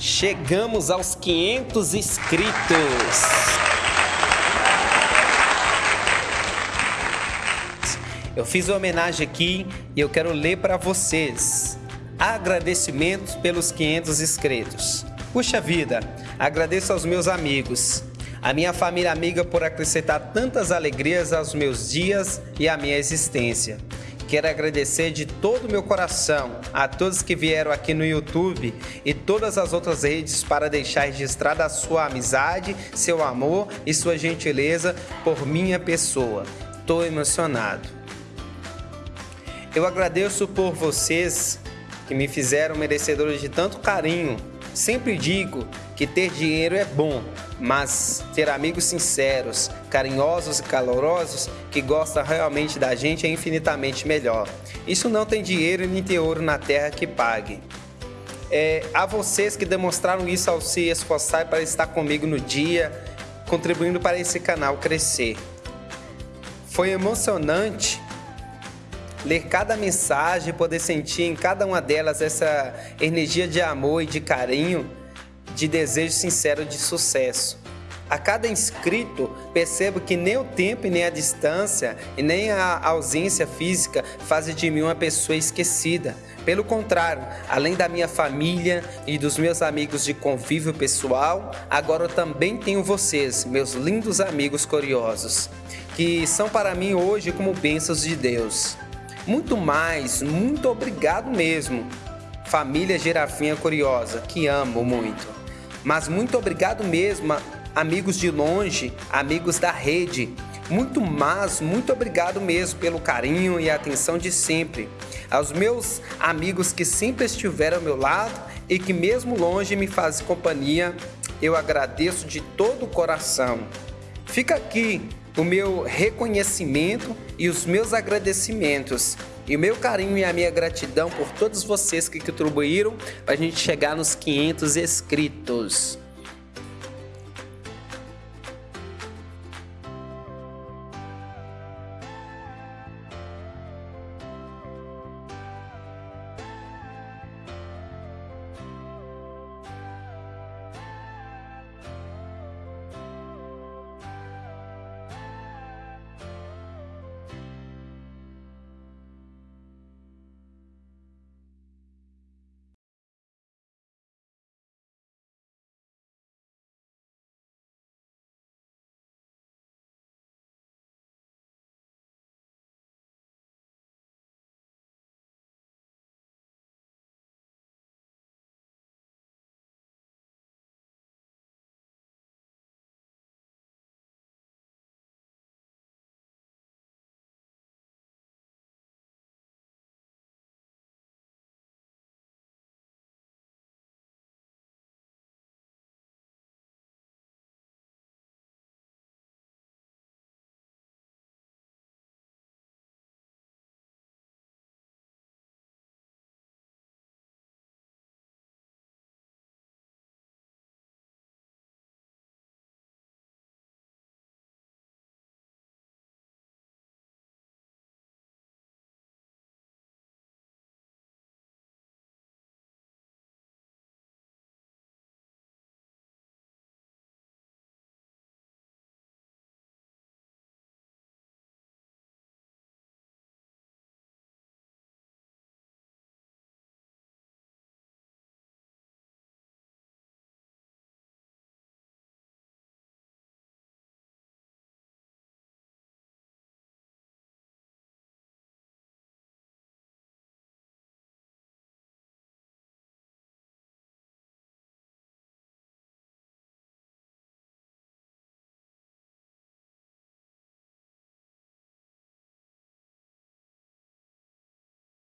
Chegamos aos 500 inscritos. Eu fiz uma homenagem aqui e eu quero ler para vocês. Agradecimentos pelos 500 inscritos. Puxa vida, agradeço aos meus amigos, a minha família amiga por acrescentar tantas alegrias aos meus dias e à minha existência. Quero agradecer de todo o meu coração a todos que vieram aqui no YouTube e todas as outras redes para deixar registrada a sua amizade, seu amor e sua gentileza por minha pessoa. Estou emocionado. Eu agradeço por vocês que me fizeram merecedores de tanto carinho. Sempre digo que ter dinheiro é bom, mas ter amigos sinceros, carinhosos e calorosos que gostam realmente da gente é infinitamente melhor. Isso não tem dinheiro nem tem ouro na terra que pague. É, a vocês que demonstraram isso ao se esforçar para estar comigo no dia, contribuindo para esse canal crescer. Foi emocionante ler cada mensagem, poder sentir em cada uma delas essa energia de amor e de carinho de desejo sincero de sucesso. A cada inscrito, percebo que nem o tempo e nem a distância e nem a ausência física fazem de mim uma pessoa esquecida. Pelo contrário, além da minha família e dos meus amigos de convívio pessoal, agora eu também tenho vocês, meus lindos amigos curiosos, que são para mim hoje como bênçãos de Deus. Muito mais, muito obrigado mesmo, família Girafinha Curiosa, que amo muito. Mas muito obrigado mesmo, amigos de longe, amigos da rede. Muito mais, muito obrigado mesmo pelo carinho e atenção de sempre. Aos meus amigos que sempre estiveram ao meu lado e que mesmo longe me fazem companhia, eu agradeço de todo o coração. Fica aqui o meu reconhecimento e os meus agradecimentos e o meu carinho e a minha gratidão por todos vocês que contribuíram para a gente chegar nos 500 inscritos.